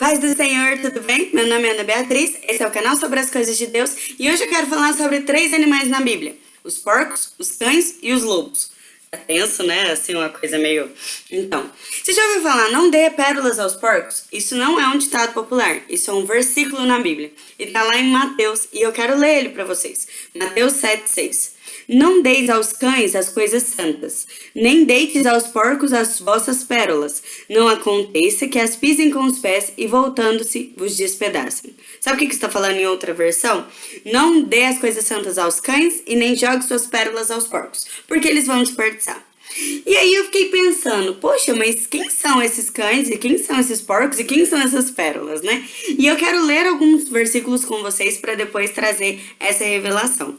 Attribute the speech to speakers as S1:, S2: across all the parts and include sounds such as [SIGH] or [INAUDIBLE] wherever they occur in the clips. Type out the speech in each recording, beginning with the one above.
S1: Paz do Senhor, tudo bem? Meu nome é Ana Beatriz, esse é o canal sobre as coisas de Deus e hoje eu quero falar sobre três animais na Bíblia: os porcos, os cães e os lobos. É tenso, né? Assim, uma coisa meio. Então, você já ouviu falar, não dê pérolas aos porcos? Isso não é um ditado popular, isso é um versículo na Bíblia. E tá lá em Mateus, e eu quero ler ele para vocês. Mateus 7,6. Não deis aos cães as coisas santas, nem deites aos porcos as vossas pérolas. Não aconteça que as pisem com os pés e voltando-se vos despedacem. Sabe o que, que está falando em outra versão? Não dê as coisas santas aos cães e nem jogue suas pérolas aos porcos, porque eles vão desperdiçar. E aí eu fiquei pensando, poxa, mas quem são esses cães e quem são esses porcos e quem são essas pérolas, né? E eu quero ler alguns versículos com vocês para depois trazer essa revelação.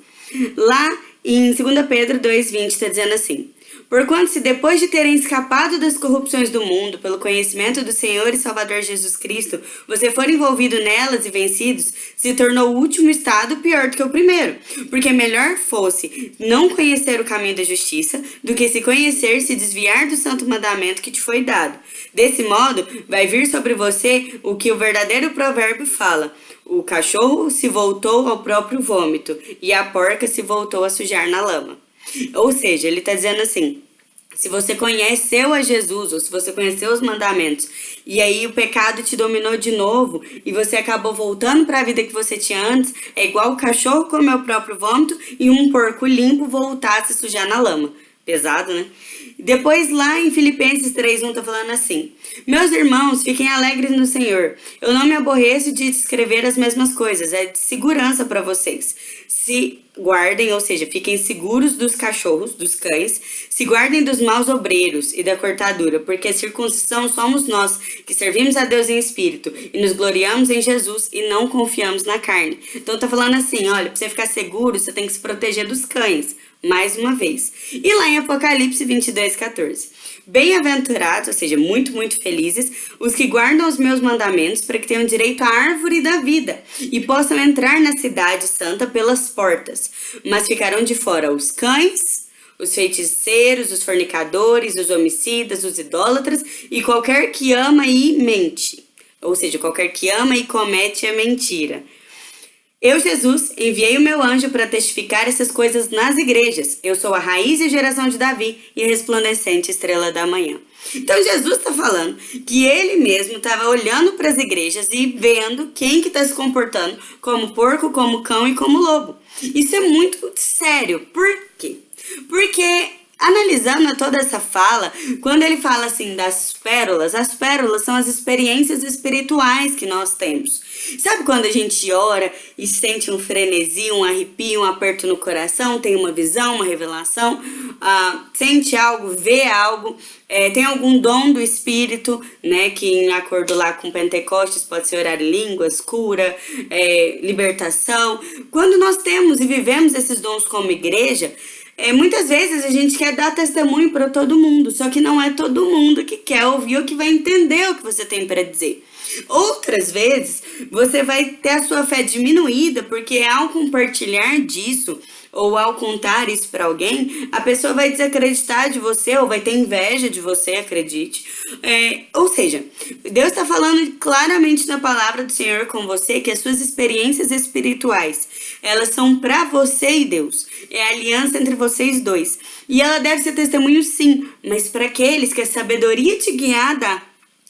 S1: Lá em 2 Pedro 2,20 está dizendo assim: Porquanto, se depois de terem escapado das corrupções do mundo pelo conhecimento do Senhor e Salvador Jesus Cristo, você for envolvido nelas e vencidos, se tornou o último estado pior do que o primeiro. Porque melhor fosse não conhecer o caminho da justiça do que se conhecer se desviar do santo mandamento que te foi dado. Desse modo, vai vir sobre você o que o verdadeiro provérbio fala. O cachorro se voltou ao próprio vômito e a porca se voltou a sujar na lama. Ou seja, ele está dizendo assim: se você conheceu a Jesus, ou se você conheceu os mandamentos, e aí o pecado te dominou de novo, e você acabou voltando para a vida que você tinha antes, é igual o cachorro comer o próprio vômito e um porco limpo voltar a se sujar na lama. Pesado, né? Depois lá em Filipenses 3.1 tá falando assim, Meus irmãos, fiquem alegres no Senhor. Eu não me aborreço de escrever as mesmas coisas, é de segurança para vocês. Se guardem, ou seja, fiquem seguros dos cachorros, dos cães, se guardem dos maus obreiros e da cortadura, porque a circuncisão somos nós, que servimos a Deus em espírito e nos gloriamos em Jesus e não confiamos na carne. Então tá falando assim, olha, para você ficar seguro, você tem que se proteger dos cães mais uma vez. E lá em Apocalipse 22, 14. Bem-aventurados, ou seja, muito, muito felizes, os que guardam os meus mandamentos para que tenham direito à árvore da vida e possam entrar na cidade santa pelas portas. Mas ficarão de fora os cães, os feiticeiros, os fornicadores, os homicidas, os idólatras e qualquer que ama e mente. Ou seja, qualquer que ama e comete a mentira. Eu, Jesus, enviei o meu anjo para testificar essas coisas nas igrejas. Eu sou a raiz e geração de Davi e a resplandecente estrela da manhã. Então Jesus está falando que ele mesmo estava olhando para as igrejas e vendo quem que está se comportando como porco, como cão e como lobo. Isso é muito sério. Por quê? Porque Analisando toda essa fala, quando ele fala assim das pérolas, as pérolas são as experiências espirituais que nós temos. Sabe quando a gente ora e sente um frenesi, um arrepio, um aperto no coração, tem uma visão, uma revelação, uh, sente algo, vê algo, é, tem algum dom do Espírito, né, que em acordo lá com Pentecostes pode ser orar em línguas, cura, é, libertação. Quando nós temos e vivemos esses dons como igreja, é, muitas vezes a gente quer dar testemunho para todo mundo, só que não é todo mundo que quer ouvir ou que vai entender o que você tem para dizer. Outras vezes, você vai ter a sua fé diminuída porque ao compartilhar disso ou ao contar isso para alguém, a pessoa vai desacreditar de você ou vai ter inveja de você, acredite. É, ou seja, Deus está falando claramente na palavra do Senhor com você que as suas experiências espirituais, elas são para você e Deus. É a aliança entre vocês dois. E ela deve ser testemunho sim, mas para aqueles que a sabedoria te guiada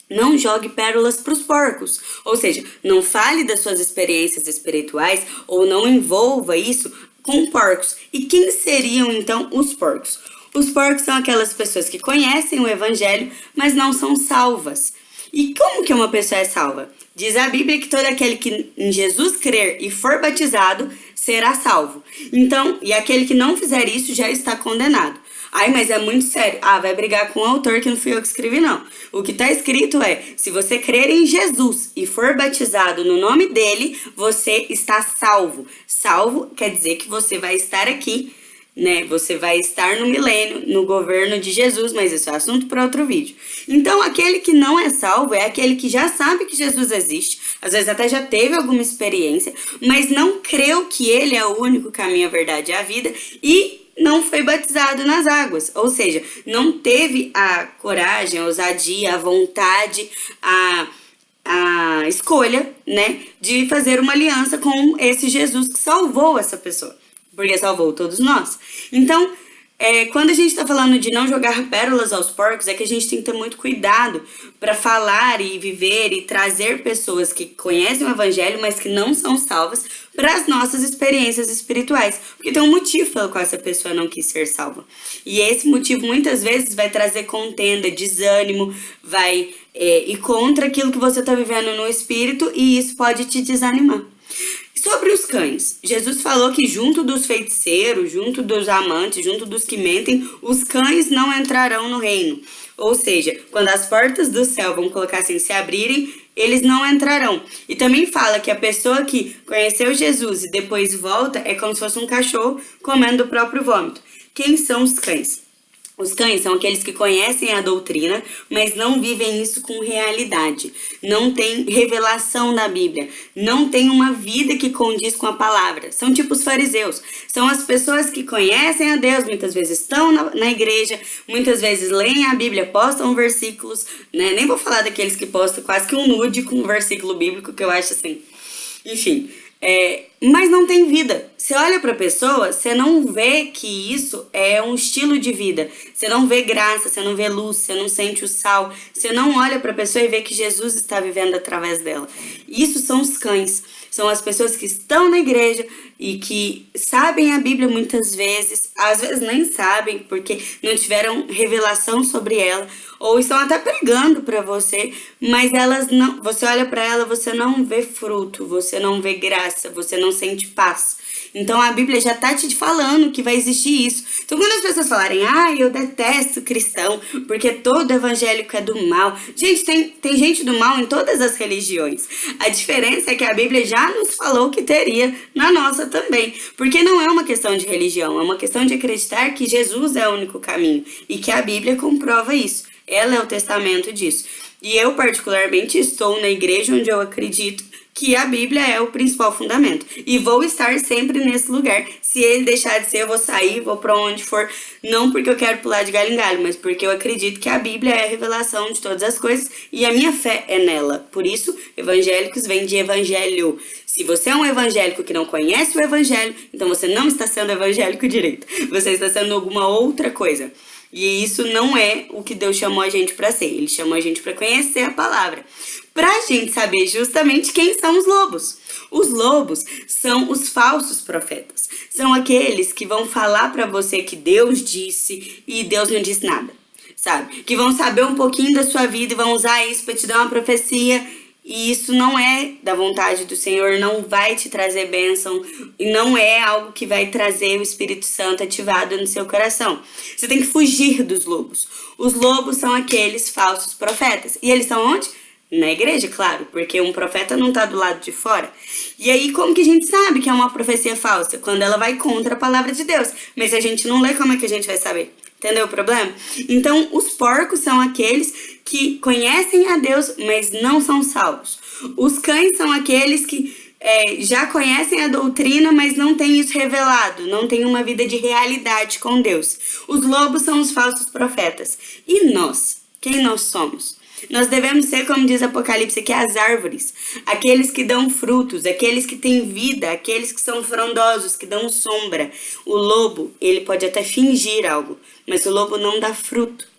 S1: não jogue pérolas para os porcos. Ou seja, não fale das suas experiências espirituais ou não envolva isso com porcos. E quem seriam então os porcos? Os porcos são aquelas pessoas que conhecem o evangelho, mas não são salvas. E como que uma pessoa é salva? Diz a Bíblia que todo aquele que em Jesus crer e for batizado será salvo. Então, e aquele que não fizer isso já está condenado. Ai, mas é muito sério. Ah, vai brigar com o autor que não fui eu que escrevi, não. O que está escrito é: se você crer em Jesus e for batizado no nome dele, você está salvo. Salvo quer dizer que você vai estar aqui né? Você vai estar no milênio, no governo de Jesus, mas isso é assunto para outro vídeo. Então, aquele que não é salvo é aquele que já sabe que Jesus existe, às vezes até já teve alguma experiência, mas não creu que ele é o único caminho, a verdade e a vida e não foi batizado nas águas, ou seja, não teve a coragem, a ousadia, a vontade, a a escolha, né, de fazer uma aliança com esse Jesus que salvou essa pessoa, porque salvou todos nós. Então, é, quando a gente está falando de não jogar pérolas aos porcos, é que a gente tem que ter muito cuidado para falar e viver e trazer pessoas que conhecem o evangelho, mas que não são salvas, para as nossas experiências espirituais. Porque tem um motivo pelo qual essa pessoa não quis ser salva. E esse motivo muitas vezes vai trazer contenda, desânimo, vai é, ir contra aquilo que você está vivendo no espírito, e isso pode te desanimar. Sobre os cães, Jesus falou que junto dos feiticeiros, junto dos amantes, junto dos que mentem, os cães não entrarão no reino. Ou seja, quando as portas do céu vão colocar assim, se abrirem, eles não entrarão. E também fala que a pessoa que conheceu Jesus e depois volta é como se fosse um cachorro comendo o próprio vômito. Quem são os cães? Os cães são aqueles que conhecem a doutrina, mas não vivem isso com realidade. Não tem revelação da Bíblia. Não tem uma vida que condiz com a palavra. São tipo os fariseus. São as pessoas que conhecem a Deus, muitas vezes estão na, na igreja, muitas vezes leem a Bíblia, postam versículos, né? Nem vou falar daqueles que postam quase que um nude com um versículo bíblico, que eu acho assim. Enfim, é, mas não tem vida. Você olha para a pessoa, você não vê que isso é um estilo de vida. Você não vê graça, você não vê luz, você não sente o sal. Você não olha para a pessoa e vê que Jesus está vivendo através dela. Isso são os cães. São as pessoas que estão na igreja e que sabem a Bíblia muitas vezes, às vezes nem sabem porque não tiveram revelação sobre ela, ou estão até pregando para você, mas elas não, você olha para ela, você não vê fruto, você não vê graça, você não sente paz. Então a Bíblia já tá te falando que vai existir isso. Então quando as pessoas falarem, ah, eu detesto cristão, porque todo evangélico é do mal. Gente, tem, tem gente do mal em todas as religiões. A diferença é que a Bíblia já nos falou que teria na nossa também. Porque não é uma questão de religião, é uma questão de acreditar que Jesus é o único caminho e que a Bíblia comprova isso. Ela é o testamento disso. E eu, particularmente, estou na igreja onde eu acredito que a Bíblia é o principal fundamento. E vou estar sempre nesse lugar. Se ele deixar de ser, eu vou sair, vou para onde for. Não porque eu quero pular de galho em galho, mas porque eu acredito que a Bíblia é a revelação de todas as coisas e a minha fé é nela. Por isso, evangélicos vem de evangelho. Se você é um evangélico que não conhece o evangelho, então você não está sendo evangélico [LAUGHS] direito. Você está sendo alguma outra coisa. E isso não é o que Deus chamou a gente para ser. Ele chamou a gente para conhecer a palavra. Para a gente saber justamente quem são os lobos. Os lobos são os falsos profetas. São aqueles que vão falar para você que Deus disse e Deus não disse nada. Sabe? Que vão saber um pouquinho da sua vida e vão usar isso para te dar uma profecia e isso não é da vontade do Senhor, não vai te trazer bênção e não é algo que vai trazer o Espírito Santo ativado no seu coração. Você tem que fugir dos lobos. Os lobos são aqueles falsos profetas. E eles estão onde? Na igreja, claro, porque um profeta não está do lado de fora. E aí, como que a gente sabe que é uma profecia falsa? Quando ela vai contra a palavra de Deus. Mas a gente não lê, como é que a gente vai saber? Entendeu o problema? Então, os porcos são aqueles que conhecem a Deus, mas não são salvos. Os cães são aqueles que é, já conhecem a doutrina, mas não têm isso revelado, não têm uma vida de realidade com Deus. Os lobos são os falsos profetas. E nós? Quem nós somos? Nós devemos ser, como diz Apocalipse, que as árvores, aqueles que dão frutos, aqueles que têm vida, aqueles que são frondosos, que dão sombra. O lobo, ele pode até fingir algo, mas o lobo não dá fruto.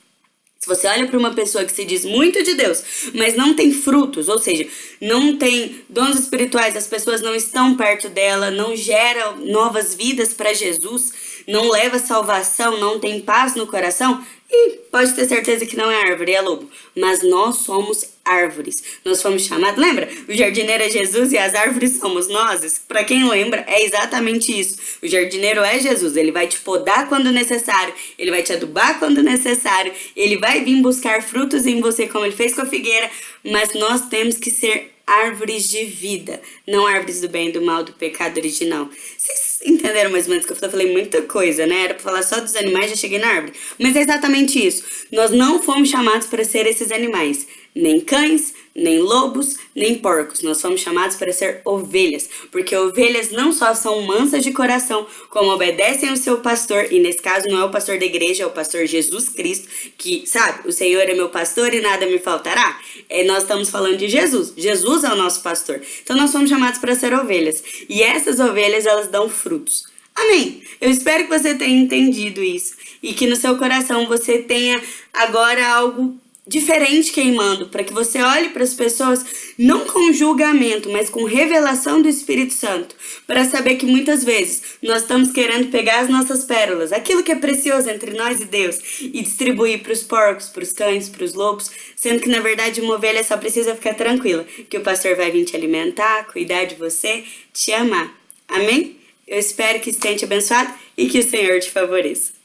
S1: Se você olha para uma pessoa que se diz muito de Deus, mas não tem frutos, ou seja, não tem dons espirituais, as pessoas não estão perto dela, não gera novas vidas para Jesus, não leva salvação, não tem paz no coração, e pode ter certeza que não é árvore, é lobo. Mas nós somos árvores. Nós fomos chamados, lembra? O jardineiro é Jesus e as árvores somos nós. Para quem lembra, é exatamente isso. O jardineiro é Jesus. Ele vai te podar quando necessário, ele vai te adubar quando necessário, ele vai vir buscar frutos em você, como ele fez com a figueira. Mas nós temos que ser árvores de vida, não árvores do bem do mal, do pecado original. Vocês [LAUGHS] entenderam mais ou menos que eu falei muita coisa, né? Era pra falar só dos animais, já cheguei na árvore. Mas é exatamente isso. Nós não fomos chamados para ser esses animais. Nem cães, nem lobos, nem porcos. Nós somos chamados para ser ovelhas, porque ovelhas não só são mansas de coração, como obedecem ao seu pastor, e nesse caso não é o pastor da igreja, é o pastor Jesus Cristo, que, sabe, o Senhor é meu pastor e nada me faltará. É, nós estamos falando de Jesus. Jesus é o nosso pastor. Então nós somos chamados para ser ovelhas. E essas ovelhas, elas dão frutos. Amém. Eu espero que você tenha entendido isso e que no seu coração você tenha agora algo diferente queimando, para que você olhe para as pessoas não com julgamento, mas com revelação do Espírito Santo, para saber que muitas vezes nós estamos querendo pegar as nossas pérolas, aquilo que é precioso entre nós e Deus, e distribuir para os porcos, para os cães, para os lobos, sendo que na verdade uma ovelha só precisa ficar tranquila, que o pastor vai vir te alimentar, cuidar de você, te amar. Amém? Eu espero que tenha te abençoado e que o Senhor te favoreça.